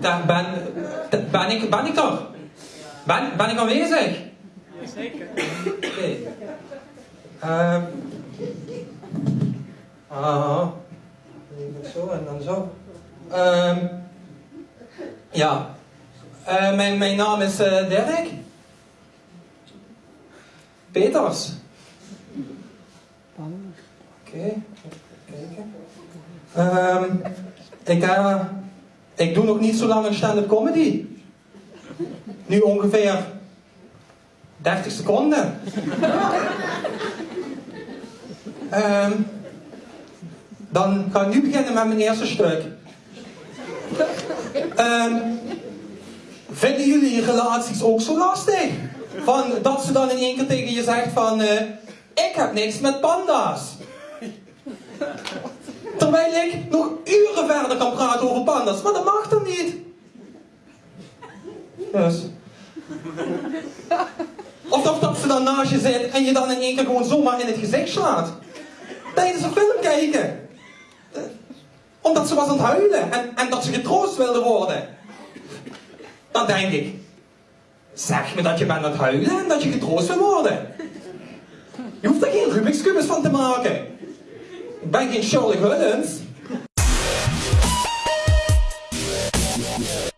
daar ben, ben ik, ben ik toch? Ben, ben ik aanwezig? Zeker. Oké. Ehm. ah. Even Zo en dan zo. Ehm. ja. Eh, mijn, mijn naam is eh, Dirk. Peters. Oké, even kijken. Ehm, ik, eh, ik doe nog niet zo lang een stand-up comedy. Nu ongeveer 30 seconden. Ehm, dan ga ik nu beginnen met mijn eerste stuk. Ehm, vinden jullie relaties ook zo lastig? Van, dat ze dan in één keer tegen je zegt van... eh, ik heb niks met panda's. Terwijl ik nog verder kan praten over panda's. Maar dat mag dan niet. Dus... Of dat, dat ze dan naast je zit en je dan in één keer gewoon zomaar in het gezicht slaat. Tijdens een film kijken. Omdat ze was aan het huilen en, dat ze getroost wilde worden. Dan denk ik, zeg me dat je bent aan het huilen en dat je getroost wil worden. Je hoeft er geen Rubik's Cubus van te maken. Ik ben geen Shirley Hullens. Yeah.